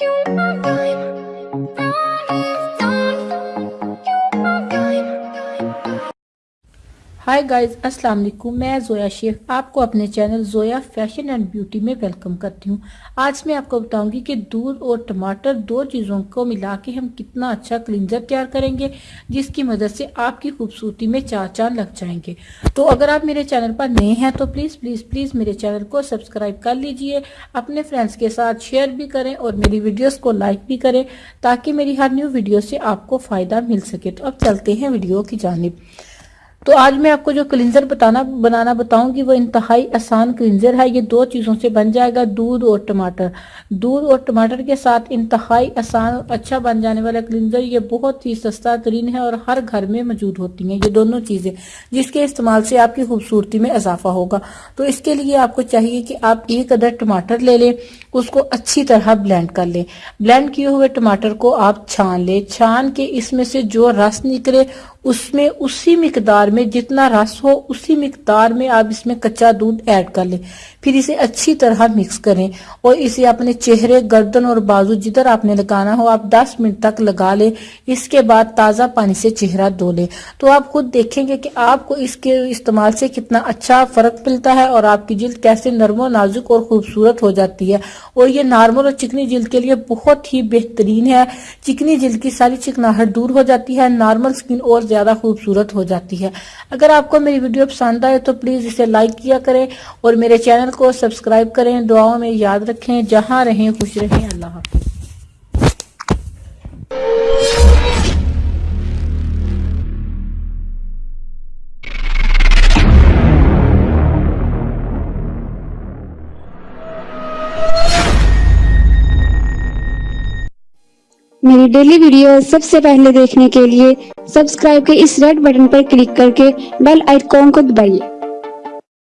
you. High guys السلام علیکم میں زویا شیخ آپ کو اپنے channel Zoya fashion and beauty میں ویلکم کرتی ہوں۔ آج میں آپ کو بتاؤں گی کہ دودھ اور ٹماٹر دو چیزوں کو ملا کے ہم کتنا اچھا کلینزر تیار کریں گے، جس کی مدد سے آپ کی خوبصورتی میں چار چاند لگ جائیں گے۔ تو اگر آپ میرے چینل پر نئے ہیں تو پلیز پلیز پلیز میرے چینل کو سبسکرائب کر لیجیے۔ اپنے فرینڈز کے ساتھ شیئر بھی کریں اور میری ویڈیوز کو لائک بھی کریں تاکہ میری ہر نیو ویڈیو سے آپ کو فائدہ مل سکے۔ تو اب چلتے ہیں ویڈیو کی جانب۔ تو آج میں آپ کو جو کلینزر بتانا بنانا بتاؤں گی، وہ انتہائی آسان کلینزر ہے۔ یہ دو چیزوں سے بن جائے گا، دودھ اور ٹماٹر۔ دودھ اور ٹماٹر کے ساتھ انتہائی آسان اچھا بن جانے والا کلینزر یہ بہت ہی سستا ترین ہے اور ہر گھر میں موجود ہوتی ہیں۔ یہ دونوں چیزیں، جس کے استعمال سے آپ کی خوبصورتی میں اضافہ ہوگا۔ تو اس کے لیے آپ کو چاہیے کہ آپ ایک ادر ٹماٹر لے لیں۔ اس کو اچھی طرح بلینڈ کر لیں۔ بلینڈ کیے ہوئے ٹماٹر کو آپ چھان لیں۔ چھان کے اس میں سے جو رس نکلے، اس میں اسی مقدار میں جتنا رس ہو، اسی مقدار میں آپ اس میں کچا دودھ ایڈ کر لیں۔ پھر اسے اچھی طرح مکس کریں اور اسے اپنے چہرے، گردن اور بازو جدھر آپ نے لگانا ہو، آپ دس منٹ تک لگا لیں۔ اس کے بعد تازہ پانی سے چہرہ دھو لیں۔ تو آپ خود دیکھیں گے کہ آپ کو اس کے استعمال سے کتنا اچھا فرق ملتا ہے اور آپ کی جلد کیسے نرم و نازک اور خوبصورت ہو جاتی ہے۔ اور یہ نارمل اور چکنی جلد کے لیے بہت ہی بہترین ہے۔ چکنی جلد کی ساری چکناہٹ دور ہو جاتی ہے، نارمل سکن اور زیادہ خوبصورت ہو جاتی ہے۔ اگر آپ کو میری ویڈیو پسند آئے تو پلیز اسے لائک کیا کریں اور میرے چینل کو سبسکرائب کریں۔ دعاوں میں یاد رکھیں۔ جہاں رہیں، خوش رہیں۔ اللہ حافظ۔ میری ڈیلی ویڈیو سب سے پہلے دیکھنے کے لیے سبسکرائب کے اس ریڈ بٹن پر کلک کر کے بیل آئیکن کو دبائیے۔